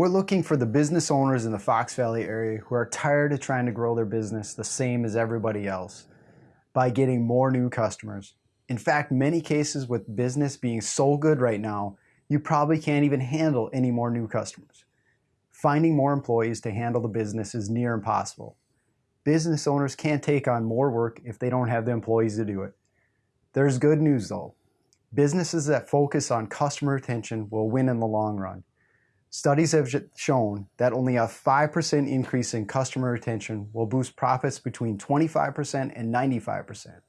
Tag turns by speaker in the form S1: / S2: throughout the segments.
S1: We're looking for the business owners in the Fox Valley area who are tired of trying to grow their business the same as everybody else by getting more new customers. In fact, many cases with business being so good right now, you probably can't even handle any more new customers. Finding more employees to handle the business is near impossible. Business owners can't take on more work if they don't have the employees to do it. There's good news though. Businesses that focus on customer retention will win in the long run. Studies have shown that only a 5% increase in customer retention will boost profits between 25% and 95%.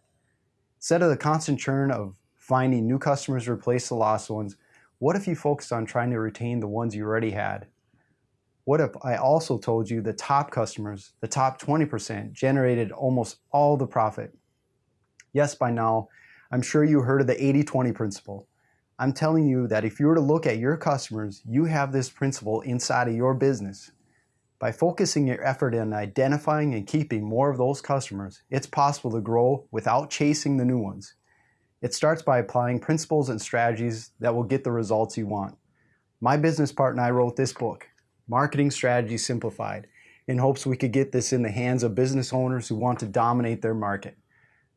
S1: Instead of the constant churn of finding new customers to replace the lost ones, what if you focused on trying to retain the ones you already had? What if I also told you the top customers, the top 20%, generated almost all the profit? Yes, by now, I'm sure you heard of the 80-20 principle. I'm telling you that if you were to look at your customers, you have this principle inside of your business. By focusing your effort in identifying and keeping more of those customers, it's possible to grow without chasing the new ones. It starts by applying principles and strategies that will get the results you want. My business partner and I wrote this book, Marketing Strategy Simplified, in hopes we could get this in the hands of business owners who want to dominate their market.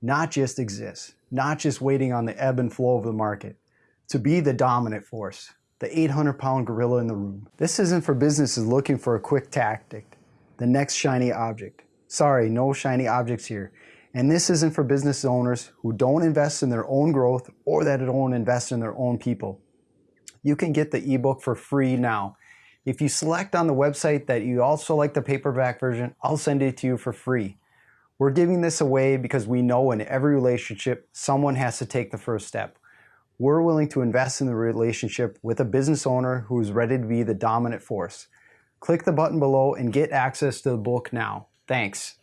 S1: Not just exist, not just waiting on the ebb and flow of the market, to be the dominant force, the 800 pound gorilla in the room. This isn't for businesses looking for a quick tactic, the next shiny object. Sorry, no shiny objects here. And this isn't for business owners who don't invest in their own growth or that don't invest in their own people. You can get the ebook for free now. If you select on the website that you also like the paperback version, I'll send it to you for free. We're giving this away because we know in every relationship, someone has to take the first step we're willing to invest in the relationship with a business owner who is ready to be the dominant force. Click the button below and get access to the book now. Thanks.